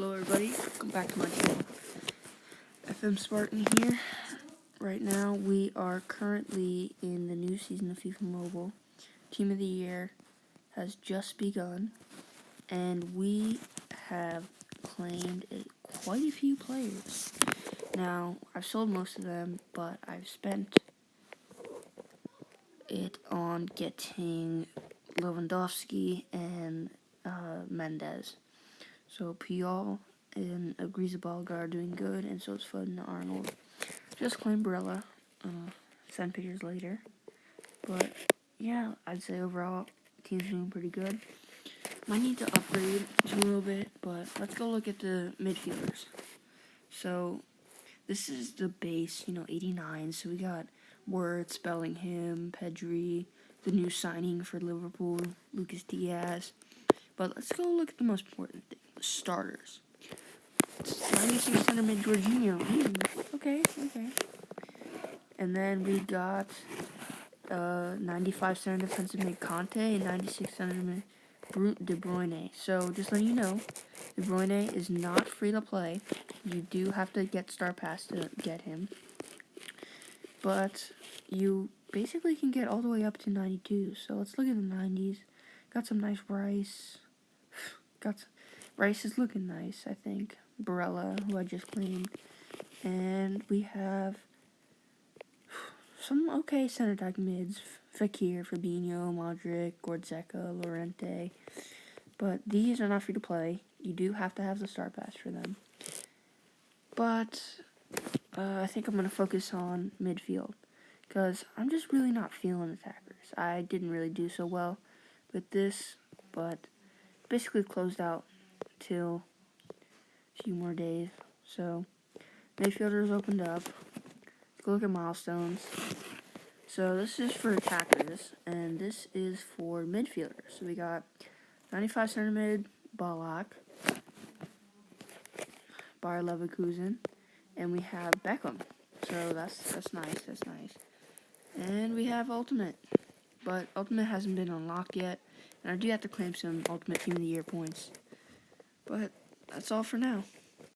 Hello everybody, welcome back to my channel. FM Spartan here. Right now we are currently in the new season of FIFA Mobile. Team of the Year has just begun and we have claimed a, quite a few players. Now, I've sold most of them, but I've spent it on getting Lewandowski and uh, Mendez. So Puyol and Agrizabal are doing good, and so is Foden Arnold. Just claim Barella. Uh, send pictures later. But yeah, I'd say overall team's doing pretty good. Might need to upgrade a little bit, but let's go look at the midfielders. So this is the base, you know, 89. So we got Wirtz, Bellingham, Pedri, the new signing for Liverpool, Lucas Diaz. But let's go look at the most important thing starters. 96 center mid Jorginho. Mm, okay, okay. And then we got uh, 95 center defensive mid Kanté and 96 center mid De Bruyne. So just letting you know, De Bruyne is not free to play. You do have to get Star Pass to get him. But you basically can get all the way up to 92. So let's look at the 90s. Got some nice rice. Got some, Rice is looking nice, I think. Barella, who I just claimed. And we have some okay center back mids. Fakir, Fabinho, Modric, Goretzka, Llorente. But these are not free to play. You do have to have the star pass for them. But uh, I think I'm going to focus on midfield. Because I'm just really not feeling attackers. I didn't really do so well with this. But basically closed out till a few more days. So, midfielders opened up. Let's go look at milestones. So this is for attackers, and this is for midfielders. So we got 95 center mid, Ballack, Bayer Leverkusen, and we have Beckham. So that's that's nice, that's nice. And we have Ultimate, but Ultimate hasn't been unlocked yet, and I do have to claim some Ultimate Team of the Year points. But that's all for now.